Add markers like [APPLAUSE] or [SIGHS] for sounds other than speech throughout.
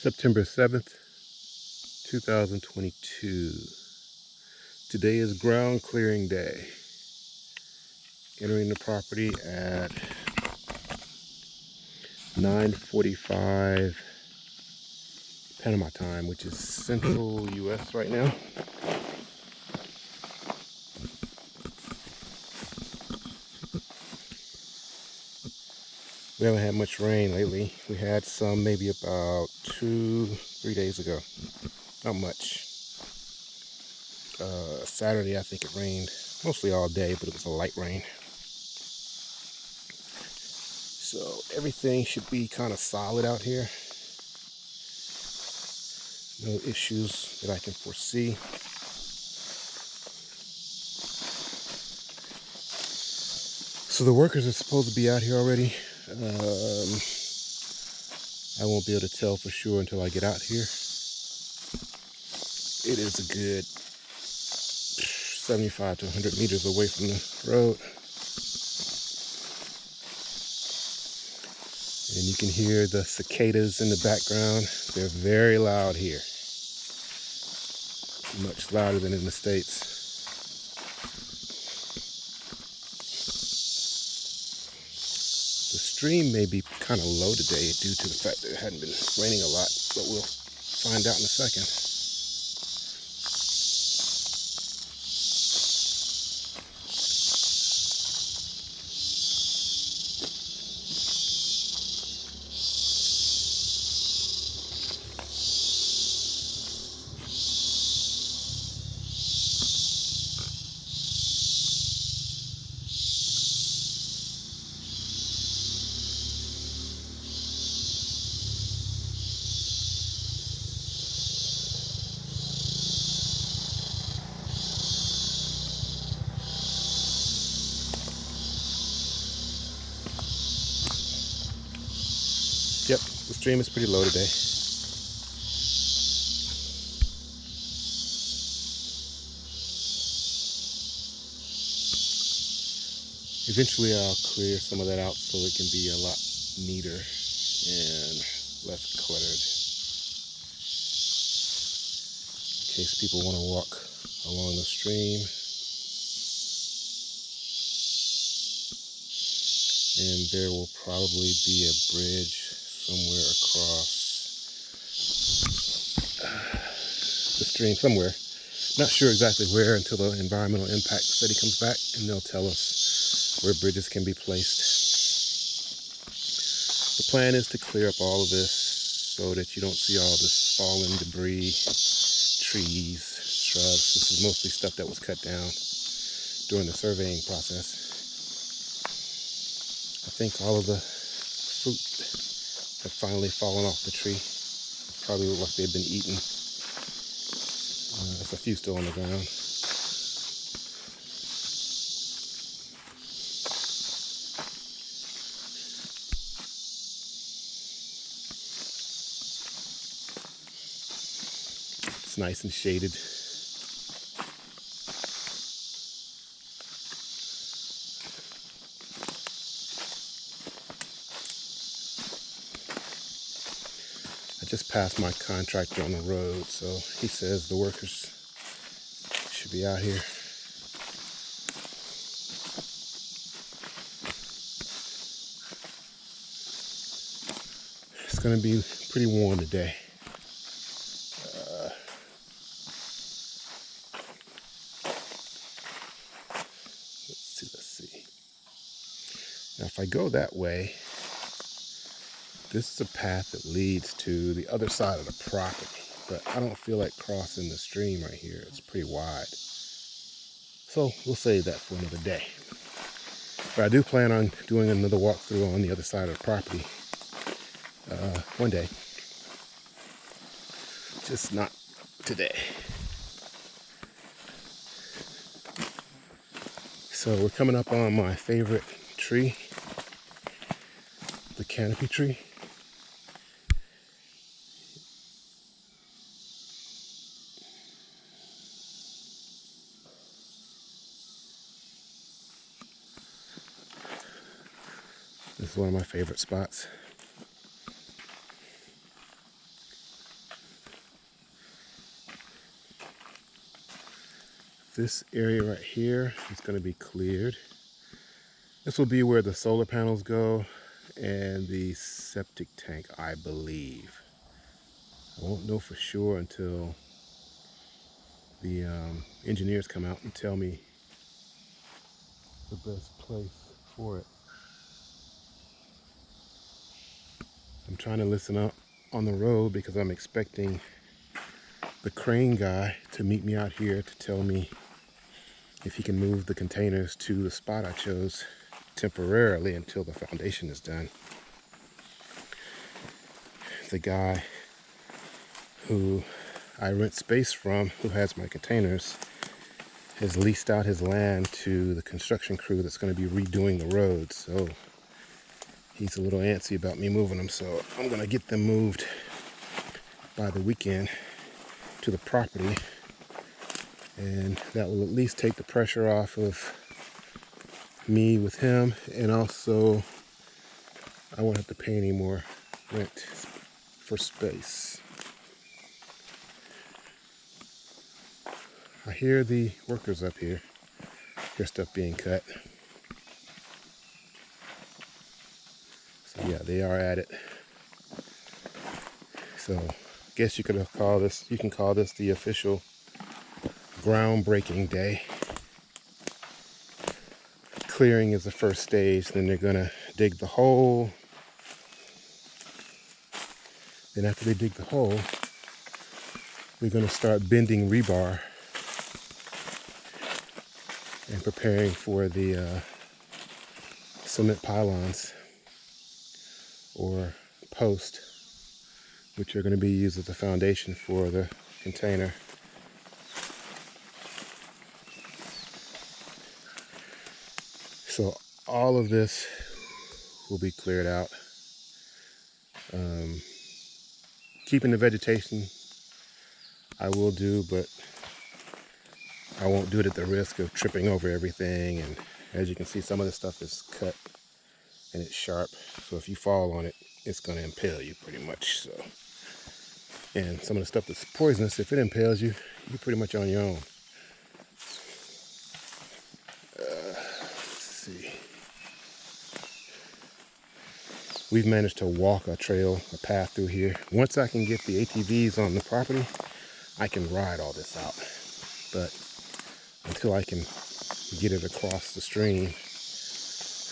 September 7th, 2022. Today is ground clearing day. Entering the property at 9.45 Panama time, which is central US right now. We haven't had much rain lately. We had some maybe about two, three days ago. Not much. Uh, Saturday, I think it rained mostly all day, but it was a light rain. So everything should be kind of solid out here. No issues that I can foresee. So the workers are supposed to be out here already. Um, I won't be able to tell for sure until I get out here. It is a good 75 to 100 meters away from the road. And you can hear the cicadas in the background. They're very loud here. Much louder than in the States. The stream may be kind of low today due to the fact that it hadn't been raining a lot, but we'll find out in a second. Stream is pretty low today. Eventually I'll clear some of that out so it can be a lot neater and less cluttered. In case people want to walk along the stream. And there will probably be a bridge somewhere across the stream somewhere. Not sure exactly where until the environmental impact study comes back and they'll tell us where bridges can be placed. The plan is to clear up all of this so that you don't see all this fallen debris, trees, shrubs. This is mostly stuff that was cut down during the surveying process. I think all of the fruit have finally fallen off the tree. Probably look like they've been eaten. Uh, there's a few still on the ground. It's nice and shaded. Passed my contractor on the road, so he says the workers should be out here. It's gonna be pretty warm today. Uh, let's see, let's see. Now if I go that way, this is a path that leads to the other side of the property, but I don't feel like crossing the stream right here. It's pretty wide. So we'll save that for another day. But I do plan on doing another walkthrough on the other side of the property uh, one day. Just not today. So we're coming up on my favorite tree, the canopy tree. one of my favourite spots. This area right here is going to be cleared. This will be where the solar panels go and the septic tank, I believe. I won't know for sure until the um, engineers come out and tell me the best place for it. Trying to listen up on the road because I'm expecting the crane guy to meet me out here to tell me if he can move the containers to the spot I chose temporarily until the foundation is done. The guy who I rent space from, who has my containers, has leased out his land to the construction crew that's going to be redoing the road. So he's a little antsy about me moving them. So I'm to get them moved by the weekend to the property. And that will at least take the pressure off of me with him. And also I won't have to pay any more rent for space. I hear the workers up here. Hear stuff being cut. Yeah, they are at it. So guess you could call this, you can call this the official groundbreaking day. Clearing is the first stage, then they're gonna dig the hole. Then after they dig the hole, we're gonna start bending rebar and preparing for the uh, cement pylons or post which are going to be used as a foundation for the container. So all of this will be cleared out. Um, keeping the vegetation I will do, but I won't do it at the risk of tripping over everything. And as you can see, some of the stuff is cut and it's sharp. So if you fall on it, it's going to impale you pretty much. So, And some of the stuff that's poisonous, if it impales you, you're pretty much on your own. Uh, let's see. We've managed to walk a trail, a path through here. Once I can get the ATVs on the property, I can ride all this out. But until I can get it across the stream,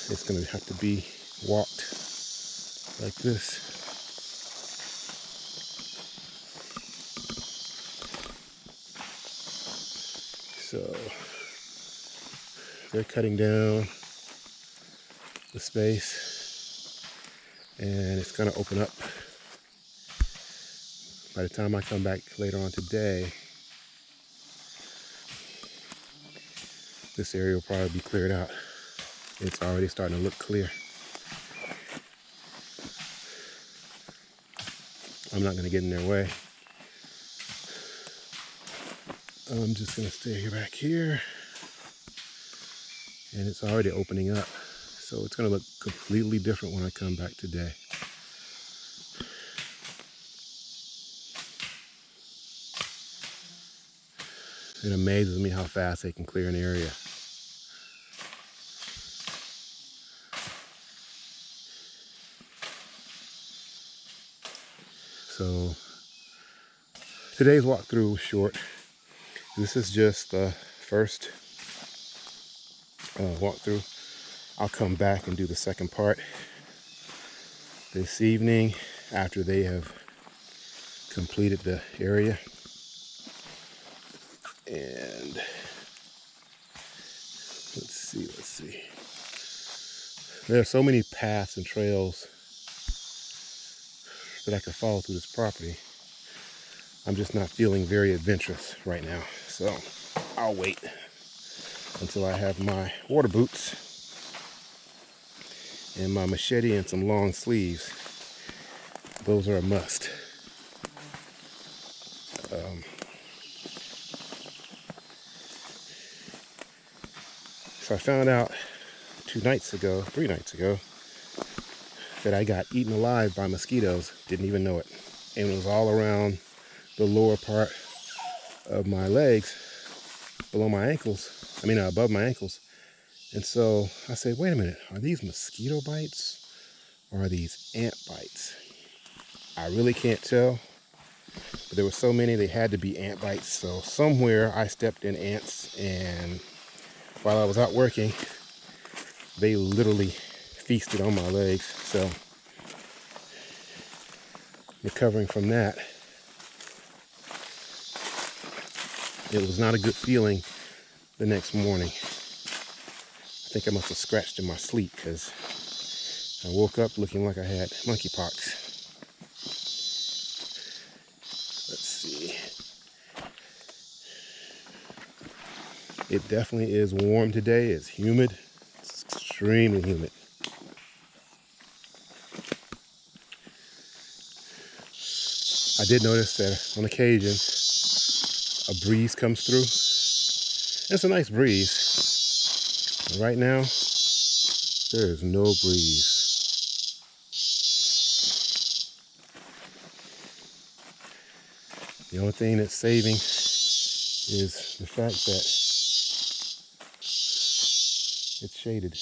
it's going to have to be walked like this. So they're cutting down the space and it's going to open up. By the time I come back later on today, this area will probably be cleared out. It's already starting to look clear. I'm not going to get in their way. I'm just going to stay back here. And it's already opening up. So it's going to look completely different when I come back today. It amazes me how fast they can clear an area. So today's walkthrough was short. This is just the first uh, walkthrough. I'll come back and do the second part this evening after they have completed the area. And let's see, let's see. There are so many paths and trails that I could follow through this property. I'm just not feeling very adventurous right now. So I'll wait until I have my water boots and my machete and some long sleeves. Those are a must. Um, so I found out two nights ago, three nights ago, that I got eaten alive by mosquitoes. Didn't even know it. And it was all around the lower part of my legs. below my ankles. I mean, uh, above my ankles. And so I say, wait a minute, are these mosquito bites or are these ant bites? I really can't tell. But there were so many, they had to be ant bites. So somewhere I stepped in ants and while I was out working, they literally feasted on my legs. So recovering from that, it was not a good feeling the next morning. I think I must have scratched in my sleep because I woke up looking like I had monkeypox. Let's see. It definitely is warm today. It's humid. It's extremely humid. Did notice that on occasion a breeze comes through. It's a nice breeze. Right now, there is no breeze. The only thing that's saving is the fact that it's shaded.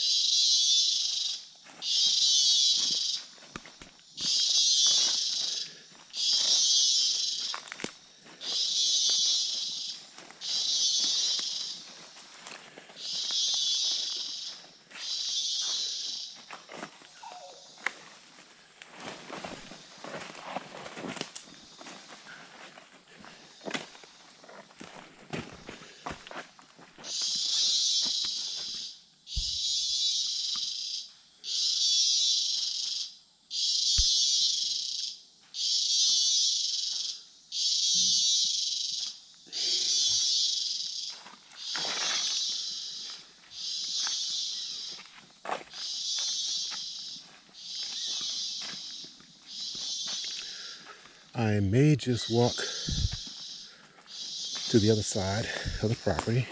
I may just walk to the other side of the property.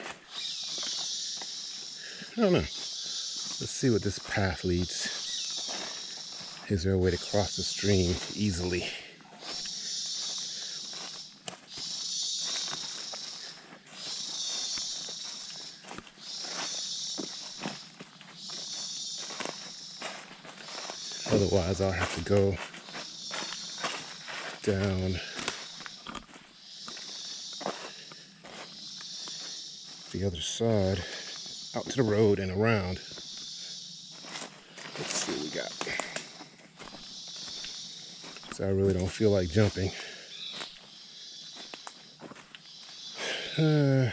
I don't know. Let's see what this path leads. Is there a way to cross the stream easily? Otherwise, I'll have to go down the other side out to the road and around. Let's see what we got. So I really don't feel like jumping. [SIGHS] Uh,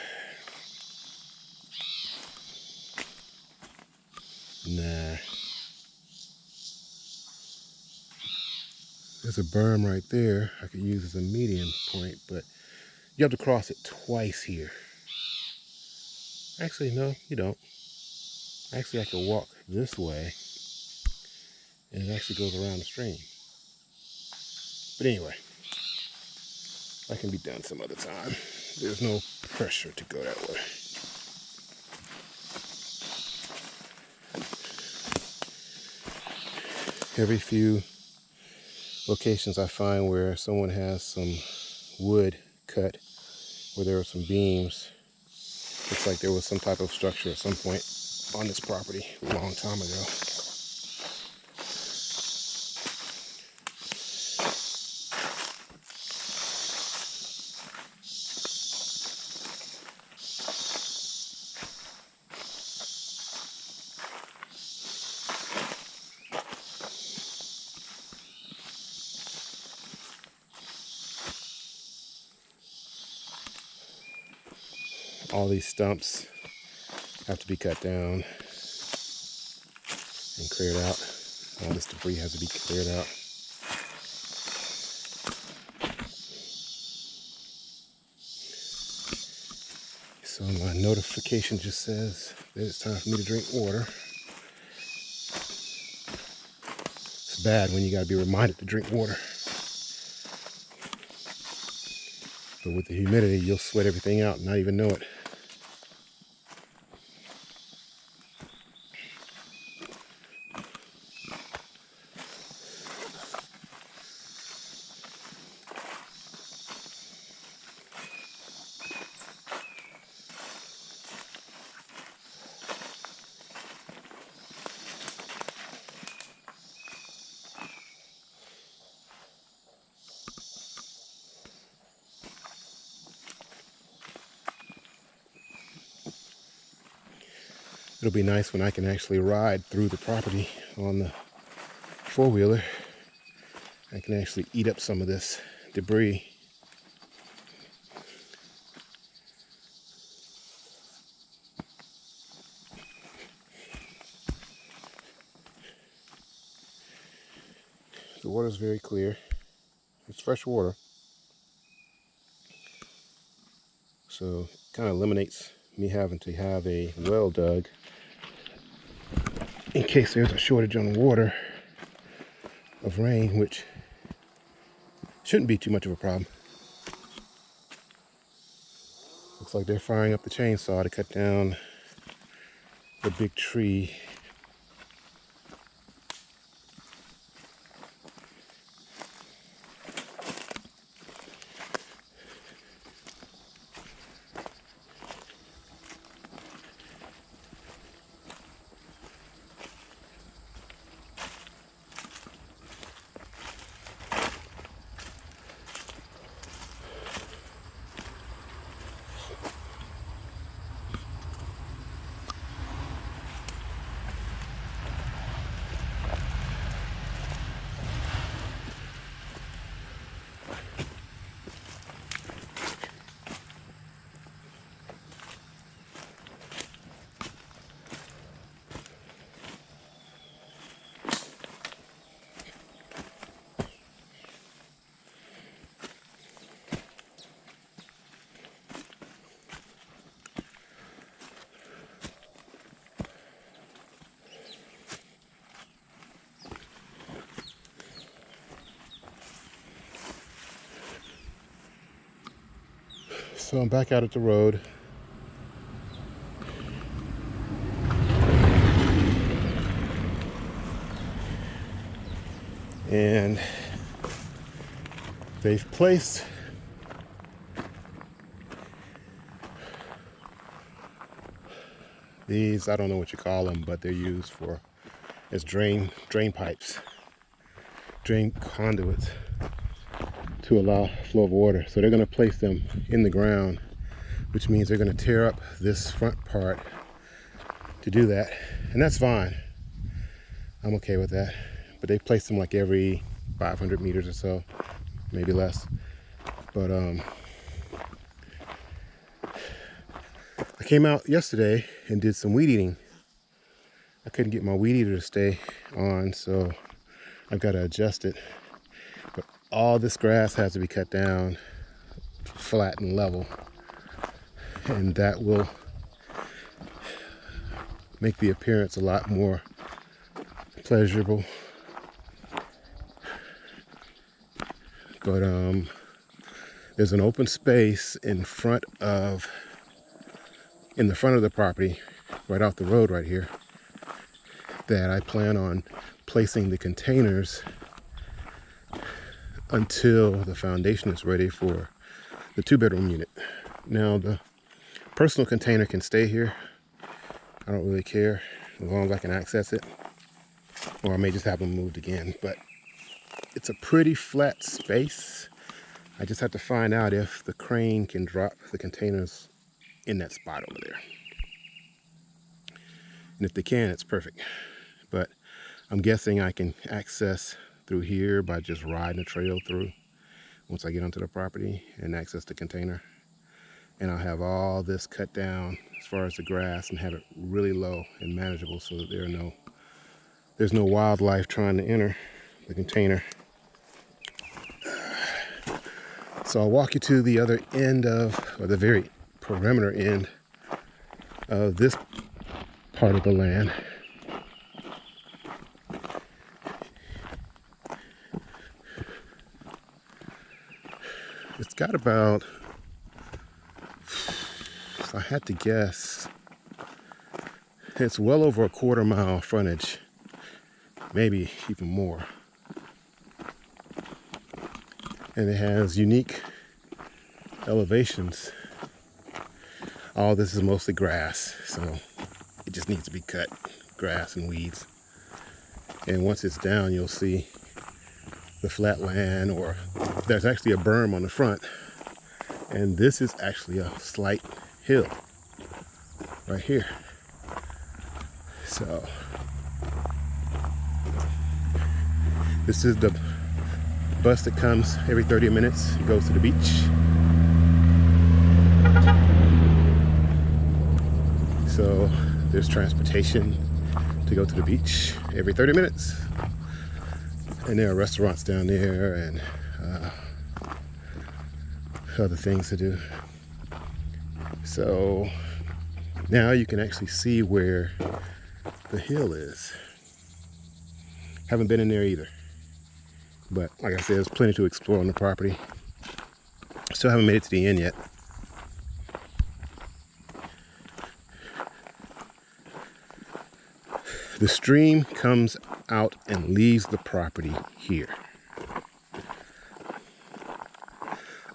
There's a berm right there I could use as a median point, but you have to cross it twice here. Actually, no, you don't. Actually, I can walk this way, and it actually goes around the stream. But anyway, that can be done some other time. There's no pressure to go that way. Every few locations I find where someone has some wood cut where there are some beams. Looks like there was some type of structure at some point on this property a long time ago. All these stumps have to be cut down and cleared out. All this debris has to be cleared out. So my notification just says that it's time for me to drink water. It's bad when you gotta be reminded to drink water. But with the humidity, you'll sweat everything out and not even know it. It'll be nice when I can actually ride through the property on the four-wheeler. I can actually eat up some of this debris. The water is very clear. It's fresh water. So kind of eliminates me having to have a well dug case there's a shortage on water of rain, which shouldn't be too much of a problem. Looks like they're firing up the chainsaw to cut down the big tree So I'm back out at the road. And they've placed these, I don't know what you call them, but they're used for as drain drain pipes, drain conduits to allow flow of water. So they're going to place them in the ground, which means they're going to tear up this front part to do that. And that's fine. I'm okay with that. But they place them like every 500 meters or so, maybe less. But um, I came out yesterday and did some weed eating. I couldn't get my weed eater to stay on, so I've got to adjust it all this grass has to be cut down flat and level. And that will make the appearance a lot more pleasurable. But um there's an open space in front of in the front of the property right off the road right here that I plan on placing the containers until the foundation is ready for the two bedroom unit. Now the personal container can stay here. I don't really care as long as I can access it. Or I may just have them moved again, but it's a pretty flat space. I just have to find out if the crane can drop the containers in that spot over there. And if they can, it's perfect. But I'm guessing I can access through here by just riding a trail through once I get onto the property and access the container. And I'll have all this cut down as far as the grass and have it really low and manageable so that there are no there's no wildlife trying to enter the container. So I'll walk you to the other end of, or the very perimeter end of this part of the land. Got about, if I had to guess, it's well over a quarter mile frontage, maybe even more. And it has unique elevations. All this is mostly grass, so it just needs to be cut, grass and weeds. And once it's down, you'll see the flat land or there's actually a berm on the front and this is actually a slight hill right here So this is the bus that comes every 30 minutes, it goes to the beach. So there's transportation to go to the beach every 30 minutes. And there are restaurants down there and uh, other things to do. So now you can actually see where the hill is. Haven't been in there either. But like I said, there's plenty to explore on the property. Still haven't made it to the end yet. The stream comes out and leaves the property here.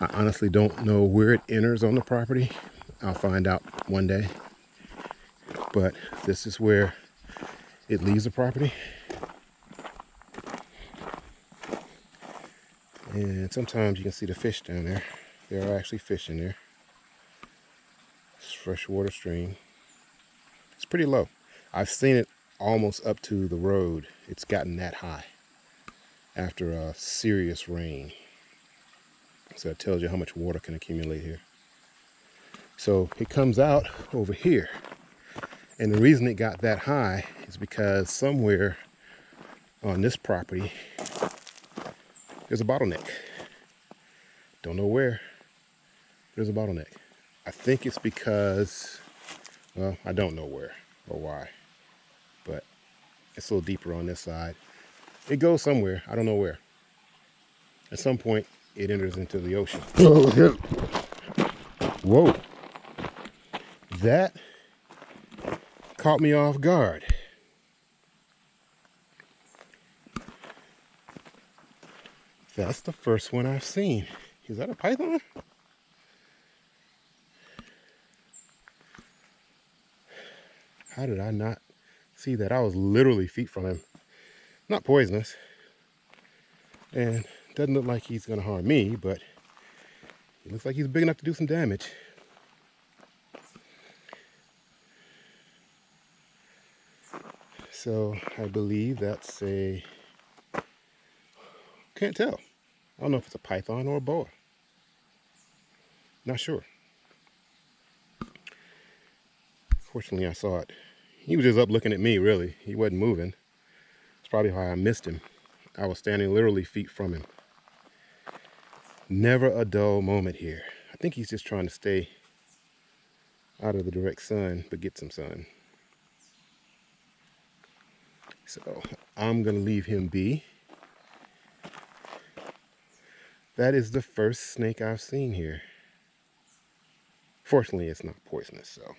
I honestly don't know where it enters on the property. I'll find out one day. But this is where it leaves the property. And sometimes you can see the fish down there. There are actually fish in there. It's freshwater stream. It's pretty low. I've seen it almost up to the road. It's gotten that high after a serious rain. So it tells you how much water can accumulate here. So it comes out over here. And the reason it got that high is because somewhere on this property, there's a bottleneck. Don't know where, there's a bottleneck. I think it's because, well, I don't know where or why but it's a little deeper on this side. It goes somewhere, I don't know where. At some point, it enters into the ocean. [LAUGHS] Oh, Whoa. That caught me off guard. That's the first one I've seen. Is that a python? How did I not see that I was literally feet from him. Not poisonous. And doesn't look like he's going to harm me, but it looks like he's big enough to do some damage. So I believe that's a, can't tell. I don't know if it's a python or a boa. Not sure. Fortunately, I saw it he was just up looking at me, really. He wasn't moving. That's probably why I missed him. I was standing literally feet from him. Never a dull moment here. I think he's just trying to stay out of the direct sun, but get some sun. So I'm going to leave him be. That is the first snake I've seen here. Fortunately, it's not poisonous, so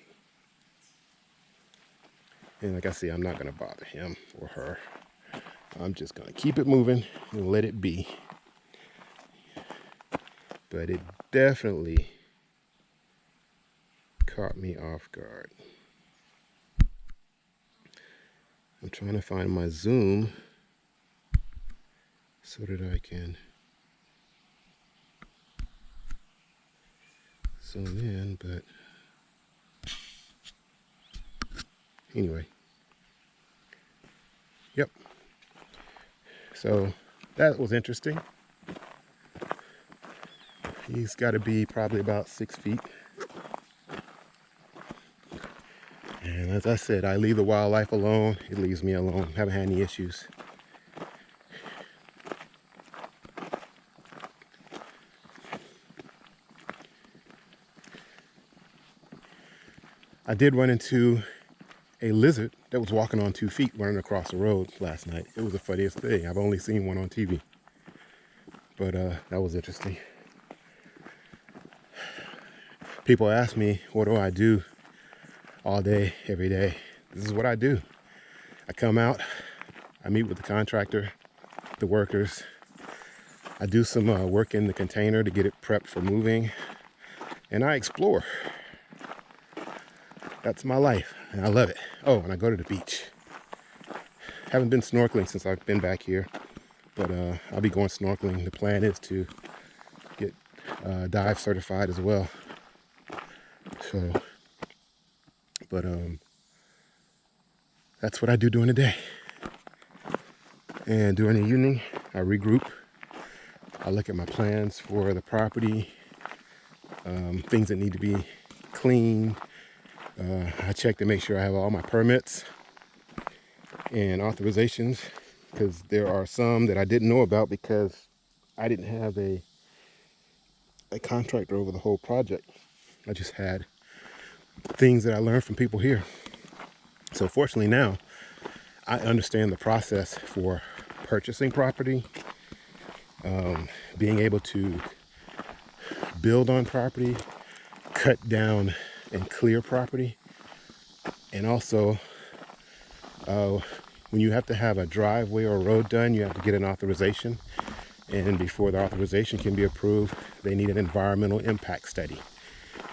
and like I say, I'm not going to bother him or her. I'm just going to keep it moving and let it be. But it definitely caught me off guard. I'm trying to find my zoom so that I can zoom in, but anyway. Yep. So that was interesting he's got to be probably about six feet and as I said I leave the wildlife alone it leaves me alone haven't had any issues I did run into a lizard that was walking on two feet running across the road last night. It was the funniest thing. I've only seen one on TV. But uh, that was interesting. People ask me, what do I do all day, every day? This is what I do. I come out, I meet with the contractor, the workers. I do some uh, work in the container to get it prepped for moving. And I explore that's my life and I love it. Oh, and I go to the beach. Haven't been snorkeling since I've been back here, but uh, I'll be going snorkeling. The plan is to get uh, dive certified as well. So, but um, that's what I do during the day. And during the evening, I regroup. I look at my plans for the property, um, things that need to be cleaned. Uh, I check to make sure I have all my permits and authorizations because there are some that I didn't know about because I didn't have a a contractor over the whole project. I just had things that I learned from people here. So fortunately now, I understand the process for purchasing property, um, being able to build on property, cut down and clear property, and also uh, when you have to have a driveway or a road done, you have to get an authorization. And before the authorization can be approved, they need an environmental impact study,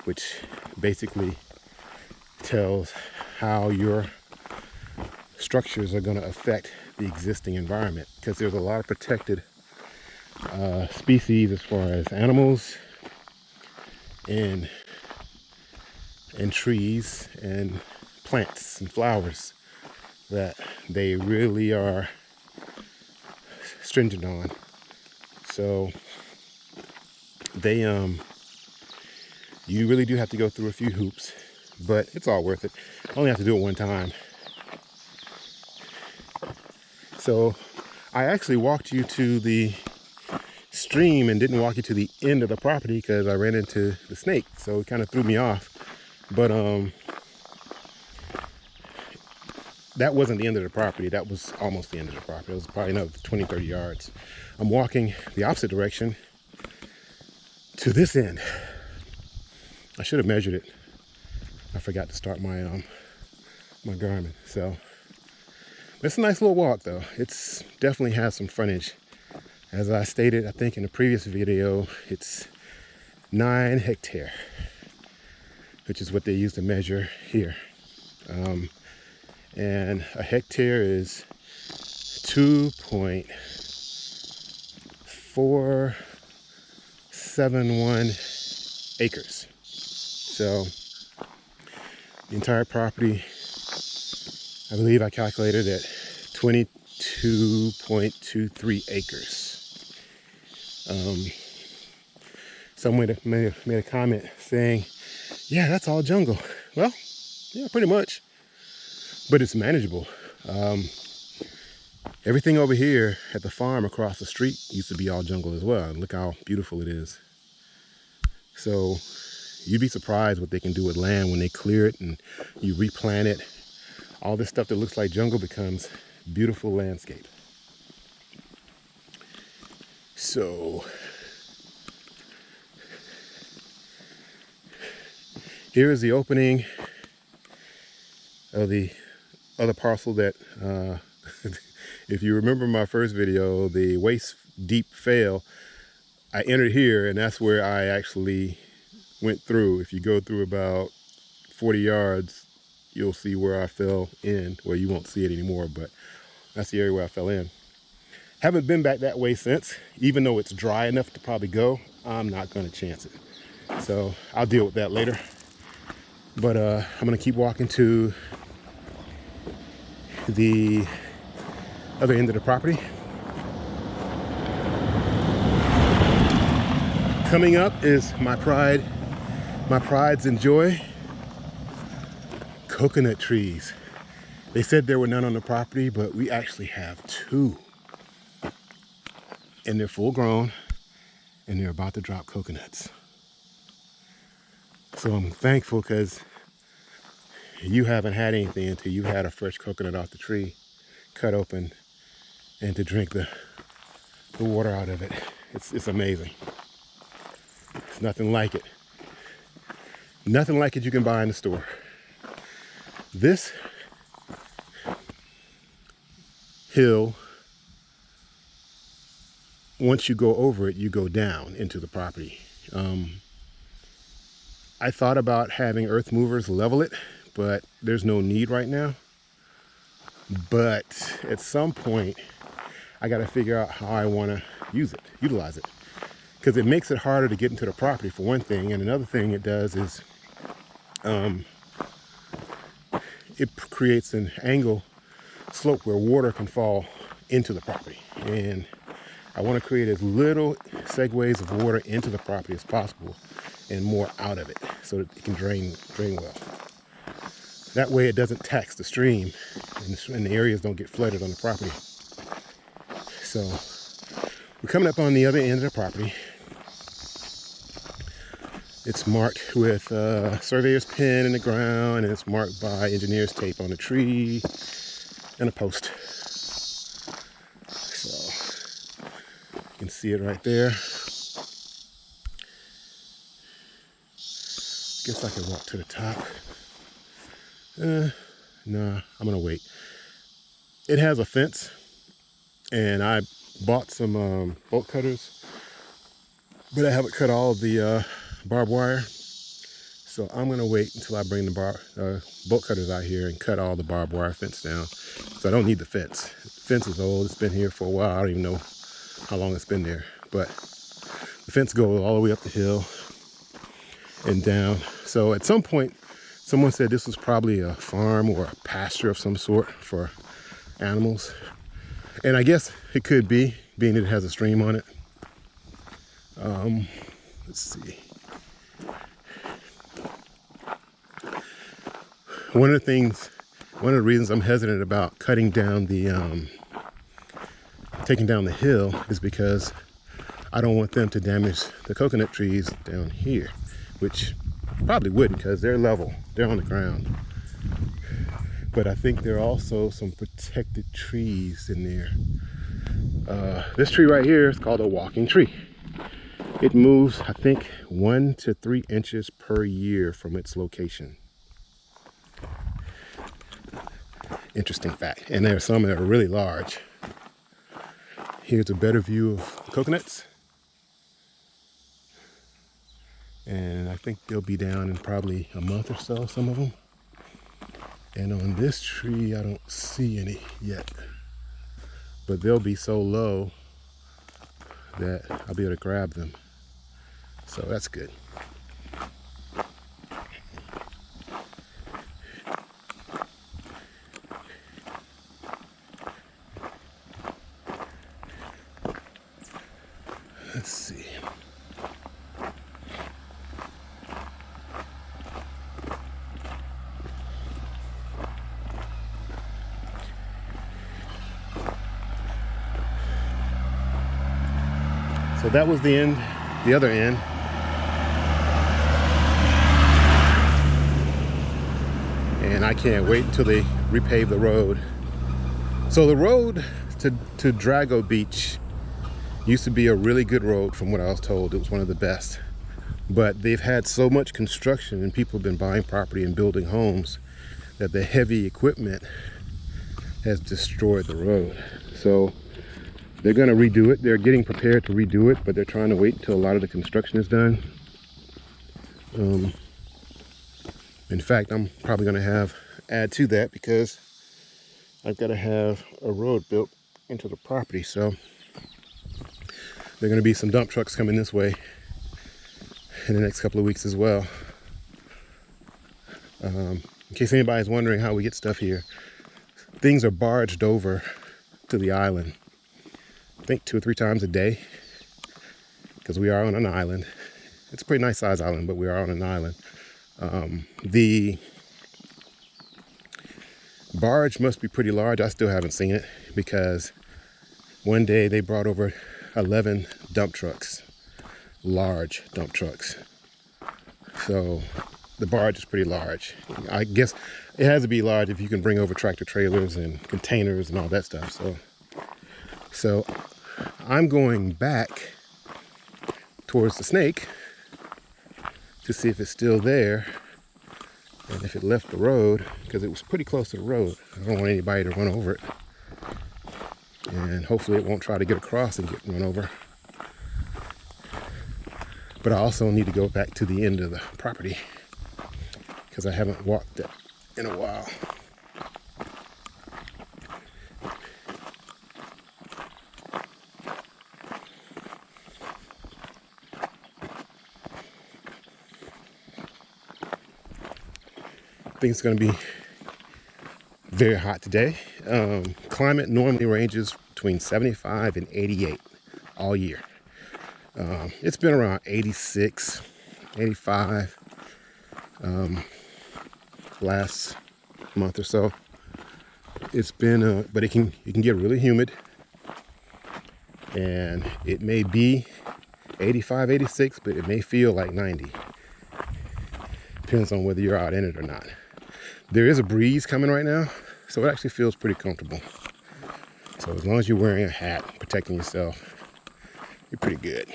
which basically tells how your structures are going to affect the existing environment because there's a lot of protected uh, species as far as animals and and trees and plants and flowers that they really are stringent on. So they um you really do have to go through a few hoops, but it's all worth it. Only have to do it one time. So I actually walked you to the stream and didn't walk you to the end of the property because I ran into the snake. So it kind of threw me off. But um that wasn't the end of the property. That was almost the end of the property. It was probably another 20, 30 yards. I'm walking the opposite direction to this end. I should have measured it. I forgot to start my um my Garmin. So it's a nice little walk though. It's definitely has some frontage. As I stated, I think in the previous video, it's nine hectare, which is what they use to measure here. Um, and a hectare is 2.471 acres. So the entire property, I believe I calculated at 22.23 acres. Um, someone made, made a comment saying, yeah, that's all jungle. Well, yeah, pretty much but it's manageable. Um, everything over here at the farm across the street used to be all jungle as well. And look how beautiful it is. So you'd be surprised what they can do with land when they clear it and you replant it. All this stuff that looks like jungle becomes beautiful landscape. So here is the opening of the other parcel that, uh, [LAUGHS] if you remember my first video, the waist deep fail, I entered here and that's where I actually went through. If you go through about 40 yards, you'll see where I fell in. Well, you won't see it anymore, but that's the area where I fell in. Haven't been back that way since, even though it's dry enough to probably go, I'm not gonna chance it. So I'll deal with that later. But uh, I'm gonna keep walking to the other end of the property. Coming up is my pride, my prides and joy, coconut trees. They said there were none on the property, but we actually have two. And they're full grown and they're about to drop coconuts. So I'm thankful because you haven't had anything until you had a fresh coconut off the tree, cut open, and to drink the, the water out of it. It's, it's amazing. It's nothing like it. Nothing like it you can buy in the store. This hill, once you go over it, you go down into the property. Um, I thought about having earth movers level it but there's no need right now. But at some point, I got to figure out how I want to use it, utilize it. Because it makes it harder to get into the property for one thing. And another thing it does is um, it creates an angle slope where water can fall into the property. And I want to create as little segues of water into the property as possible and more out of it so that it can drain drain well. That way it doesn't tax the stream and the areas don't get flooded on the property. So we're coming up on the other end of the property. It's marked with a surveyor's pin in the ground and it's marked by engineer's tape on a tree and a post. So you can see it right there. Guess I can walk to the top. Uh, nah, I'm gonna wait. It has a fence and I bought some um, bolt cutters, but I haven't cut all the uh, barbed wire. So I'm gonna wait until I bring the bar, uh, bolt cutters out here and cut all the barbed wire fence down. So I don't need the fence. The fence is old, it's been here for a while. I don't even know how long it's been there, but the fence goes all the way up the hill and down. So at some point, someone said this was probably a farm or a pasture of some sort for animals. And I guess it could be, being that it has a stream on it. Um, let's see. One of the things, one of the reasons I'm hesitant about cutting down the, um, taking down the hill is because I don't want them to damage the coconut trees down here, which probably wouldn't because they're level, they're on the ground. But I think there are also some protected trees in there. Uh, this tree right here is called a walking tree. It moves, I think, one to three inches per year from its location. Interesting fact. And there are some that are really large. Here's a better view of coconuts. And I think they'll be down in probably a month or so, some of them. And on this tree, I don't see any yet. But they'll be so low that I'll be able to grab them. So that's good. Let's see. So that was the end, the other end. And I can't wait until they repave the road. So the road to, to Drago Beach used to be a really good road from what I was told. It was one of the best. But they've had so much construction and people have been buying property and building homes that the heavy equipment has destroyed the road. So they're going to redo it. They're getting prepared to redo it, but they're trying to wait until a lot of the construction is done. Um, in fact, I'm probably going to have add to that because I've got to have a road built into the property. So there are going to be some dump trucks coming this way in the next couple of weeks as well. Um, in case anybody's wondering how we get stuff here, things are barged over to the island I think two or three times a day because we are on an island. It's a pretty nice size island, but we are on an island. Um, the barge must be pretty large. I still haven't seen it because one day they brought over 11 dump trucks, large dump trucks. So the barge is pretty large. I guess it has to be large if you can bring over tractor trailers and containers and all that stuff. So, so I'm going back towards the snake to see if it's still there and if it left the road because it was pretty close to the road. I don't want anybody to run over it. And hopefully it won't try to get across and get run over. But I also need to go back to the end of the property because I haven't walked it in a while. Think it's going to be very hot today. Um, climate normally ranges between 75 and 88 all year. Um, it's been around 86, 85 um, last month or so. It's been, uh, but it can it can get really humid, and it may be 85, 86, but it may feel like 90. Depends on whether you're out in it or not. There is a breeze coming right now, so it actually feels pretty comfortable. So as long as you're wearing a hat, protecting yourself, you're pretty good.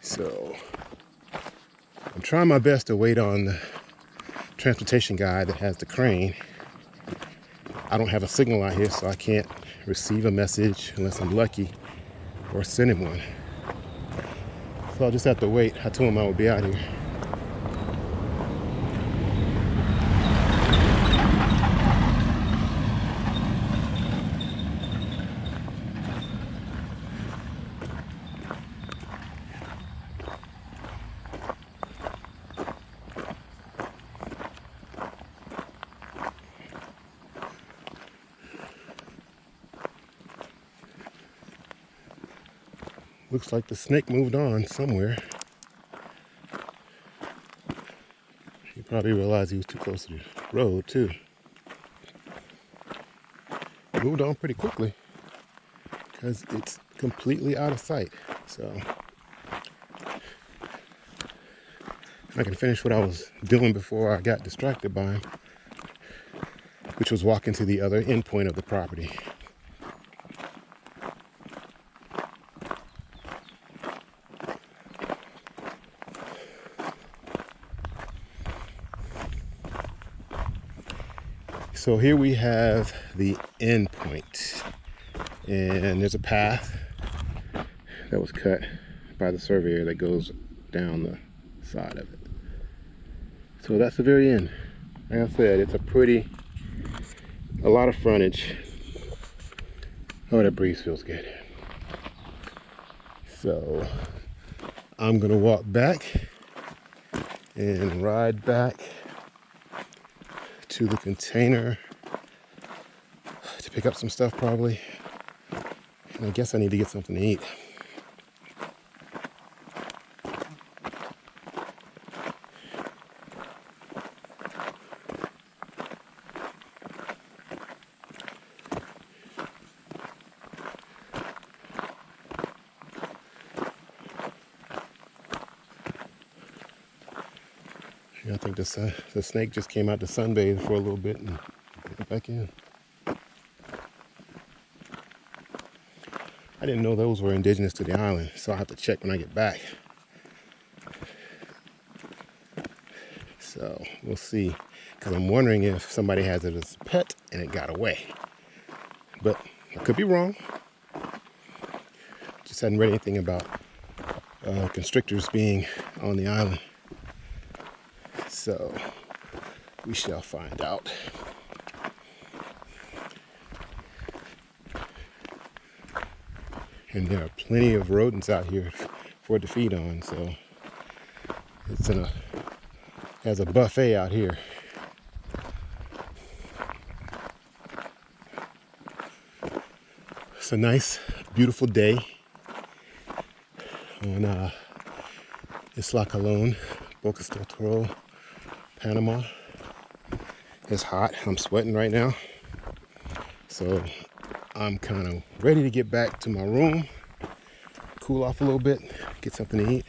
So I'm trying my best to wait on the transportation guy that has the crane. I don't have a signal out here, so I can't receive a message unless I'm lucky or send him one. So I'll just have to wait. I told him I would be out here. Looks like the snake moved on somewhere. He probably realized he was too close to the road too. Moved on pretty quickly because it's completely out of sight. So I can finish what I was doing before I got distracted by him, which was walking to the other end point of the property. So here we have the end point and there's a path that was cut by the surveyor that goes down the side of it. So that's the very end. Like I said, it's a pretty, a lot of frontage. Oh, that breeze feels good. So I'm gonna walk back and ride back to the container to pick up some stuff probably. And I guess I need to get something to eat. I think the, the snake just came out to sunbathe for a little bit and back in. I didn't know those were indigenous to the island, so I'll have to check when I get back. So we'll see, because I'm wondering if somebody has it as a pet and it got away. But I could be wrong. Just hadn't read anything about uh, constrictors being on the island. So we shall find out. And there are plenty of rodents out here for it to feed on, so it's in a has a buffet out here. It's a nice, beautiful day on uh, Isla Colon, Bocas del Toro. Panama. It's hot. I'm sweating right now. So I'm kind of ready to get back to my room, cool off a little bit, get something to eat.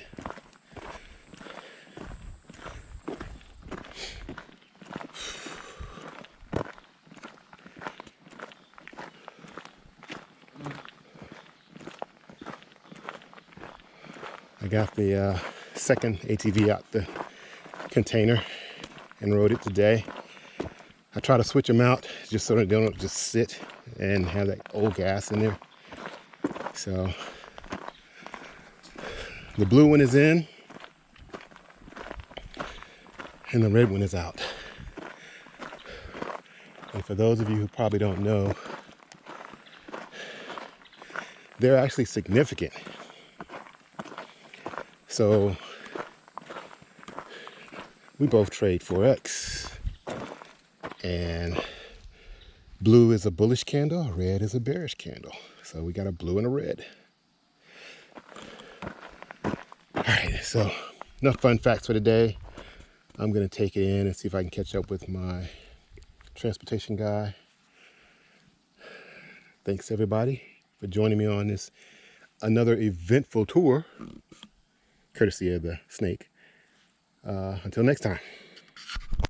I got the uh, second ATV out the container and rode it today. I try to switch them out just so they don't just sit and have that old gas in there. So the blue one is in and the red one is out. And for those of you who probably don't know, they're actually significant. So we both trade forex. And blue is a bullish candle, red is a bearish candle. So we got a blue and a red. All right, so enough fun facts for today. I'm gonna take it in and see if I can catch up with my transportation guy. Thanks everybody for joining me on this another eventful tour, courtesy of the snake. Uh, until next time.